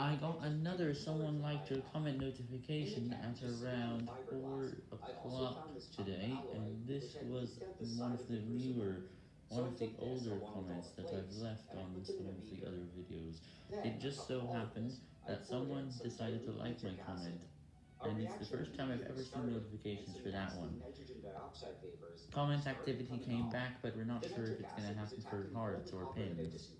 I got another someone liked your comment notification at around 4 o'clock today, and this was one of the newer, one of the older comments that I've left on some of the other videos. It just so happened that someone decided to like my comment, and it's the first time I've ever seen notifications for that one. Comment activity came back, but we're not sure if it's gonna happen for hearts or pins.